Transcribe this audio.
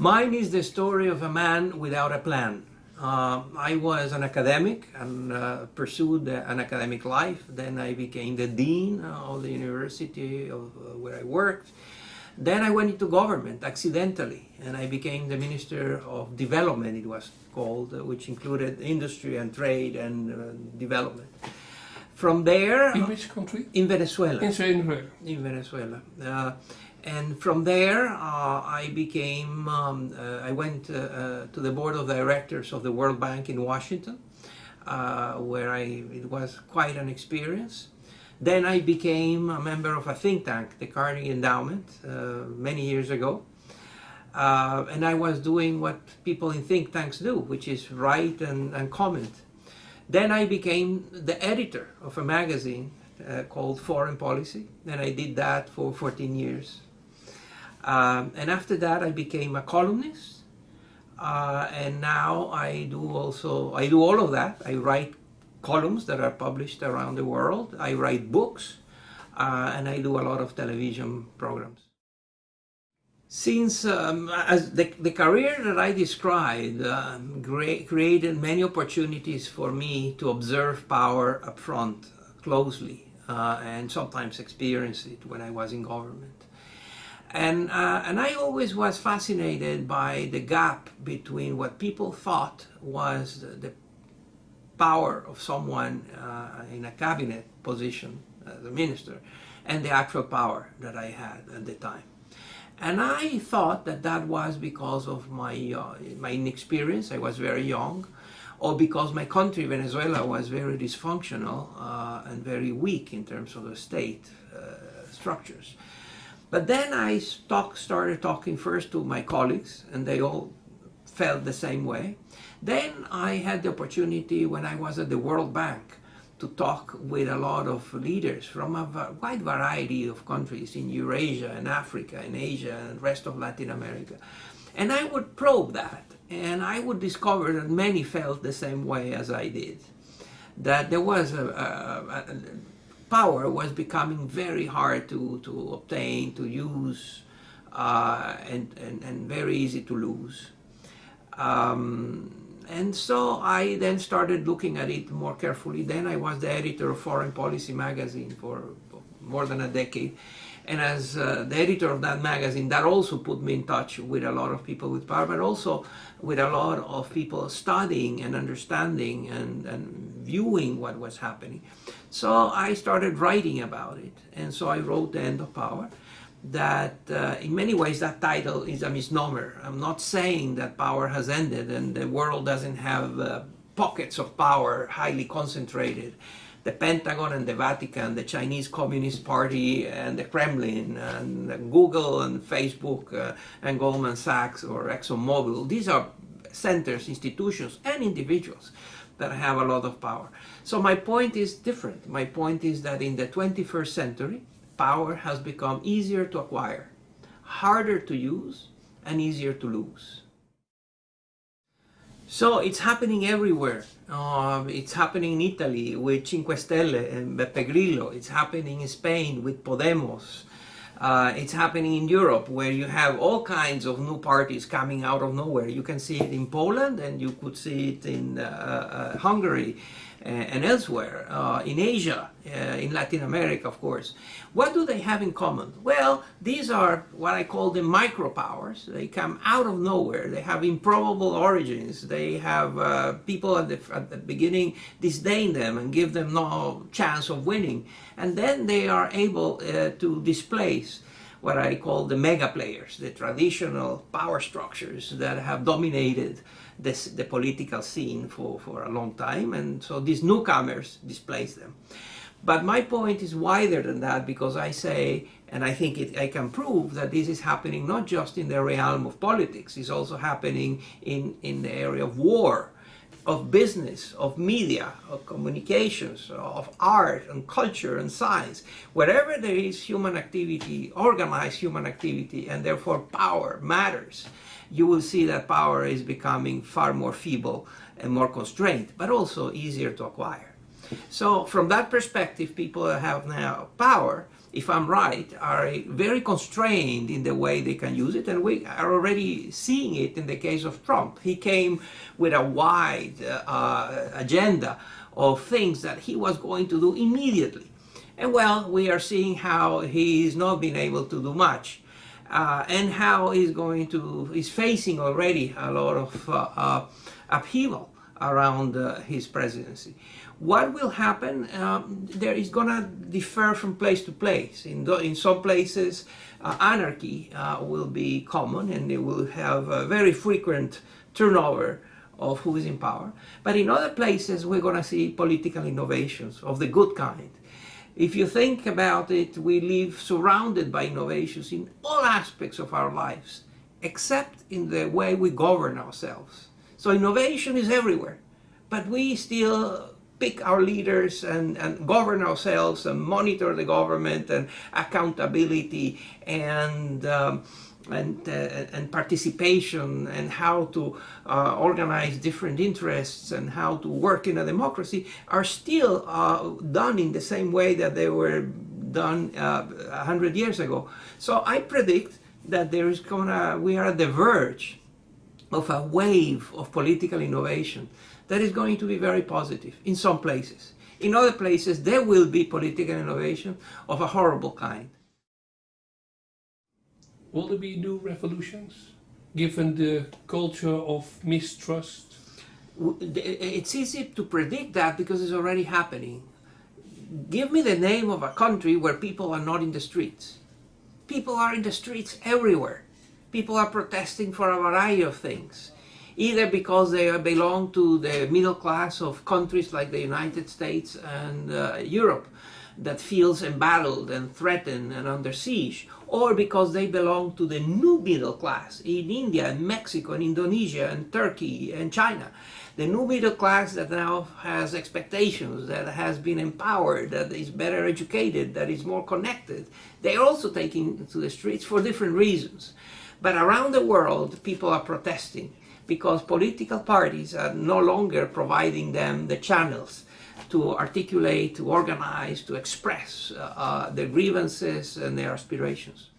Mine is the story of a man without a plan. Uh, I was an academic and uh, pursued an academic life. Then I became the dean of the university of uh, where I worked. Then I went into government accidentally and I became the Minister of Development, it was called, uh, which included industry and trade and uh, development. From there... In which country? In Venezuela. In Venezuela. In Venezuela. Uh, and from there, uh, I became, um, uh, I went uh, uh, to the board of directors of the World Bank in Washington, uh, where I, it was quite an experience. Then I became a member of a think tank, the Carnegie Endowment, many years ago. and I was doing what people in think tanks do, which is write and, and comment. Then I became the editor of a magazine uh, called Foreign Policy, and I did that for 14 years. Um, and after that, I became a columnist, uh, and now I do also, I do all of that. I write columns that are published around the world. I write books, uh, and I do a lot of television programs. Since um, as the, the career that I described um, created many opportunities for me to observe power up front, closely, uh, and sometimes experience it when I was in government. And, uh, and I always was fascinated by the gap between what people thought was the, the power of someone uh, in a cabinet position as a minister and the actual power that I had at the time. And I thought that that was because of my, uh, my inexperience, I was very young, or because my country, Venezuela, was very dysfunctional uh, and very weak in terms of the state uh, structures. But then I talk, started talking first to my colleagues, and they all felt the same way. Then I had the opportunity when I was at the World Bank to talk with a lot of leaders from a wide variety of countries in Eurasia and Africa and Asia and rest of Latin America. And I would probe that and I would discover that many felt the same way as I did. That there was a, a, a power was becoming very hard to, to obtain, to use, uh, and, and, and very easy to lose. Um, and so I then started looking at it more carefully. Then I was the editor of Foreign Policy magazine for more than a decade. And as uh, the editor of that magazine, that also put me in touch with a lot of people with power, but also with a lot of people studying and understanding and, and viewing what was happening. So I started writing about it. And so I wrote The End of Power that uh, in many ways that title is a misnomer. I'm not saying that power has ended and the world doesn't have uh, pockets of power highly concentrated. The Pentagon and the Vatican, the Chinese Communist Party and the Kremlin and Google and Facebook uh, and Goldman Sachs or ExxonMobil, these are centers, institutions and individuals that have a lot of power. So my point is different. My point is that in the 21st century, power has become easier to acquire, harder to use, and easier to lose. So it's happening everywhere. Uh, it's happening in Italy with Cinque Stelle and Beppe Grillo. It's happening in Spain with Podemos. Uh, it's happening in Europe where you have all kinds of new parties coming out of nowhere. You can see it in Poland and you could see it in uh, uh Hungary uh, and elsewhere, uh, in Asia, uh, in Latin America, of course. What do they have in common? Well, these are what I call the micropowers. They come out of nowhere. They have improbable origins. They have uh, people at the, at the beginning disdain them and give them no chance of winning. And then they are able uh, to displace what I call the mega players, the traditional power structures that have dominated this, the political scene for, for a long time. And so these newcomers displace them. But my point is wider than that because I say, and I think it, I can prove that this is happening not just in the realm of politics, it's also happening in, in the area of war, of business, of media, of communications, of art and culture and science. Wherever there is human activity, organized human activity, and therefore power matters, you will see that power is becoming far more feeble and more constrained, but also easier to acquire. So from that perspective, people have now power if I'm right, are very constrained in the way they can use it, and we are already seeing it in the case of Trump. He came with a wide uh, agenda of things that he was going to do immediately. And well, we are seeing how he's not been able to do much. Uh, and how he's going to, he's facing already a lot of uh, uh upheaval around uh, his presidency. What will happen? Um, there is going to differ from place to place. In, the, in some places, uh, anarchy uh, will be common and they will have a very frequent turnover of who is in power. But in other places, we're going to see political innovations of the good kind. If you think about it, we live surrounded by innovations in all aspects of our lives, except in the way we govern ourselves. So innovation is everywhere, but we still pick our leaders and, and govern ourselves and monitor the government and accountability and um, and, uh, and participation and how to uh, organize different interests and how to work in a democracy are still uh, done in the same way that they were done uh, a hundred years ago. So I predict that there is gonna, we are at the verge of a wave of political innovation that is going to be very positive in some places. In other places, there will be political innovation of a horrible kind. Will there be new revolutions, given the culture of mistrust? It's easy to predict that because it's already happening. Give me the name of a country where people are not in the streets. People are in the streets everywhere. People are protesting for a variety of things either because they belong to the middle class of countries like the United States and uh, Europe that feels embattled and threatened and under siege, or because they belong to the new middle class in India and Mexico and Indonesia and Turkey and China. The new middle class that now has expectations, that has been empowered, that is better educated, that is more connected, they're also taking to the streets for different reasons. But around the world, people are protesting because political parties are no longer providing them the channels to articulate, to organize, to express uh, uh, their grievances and their aspirations.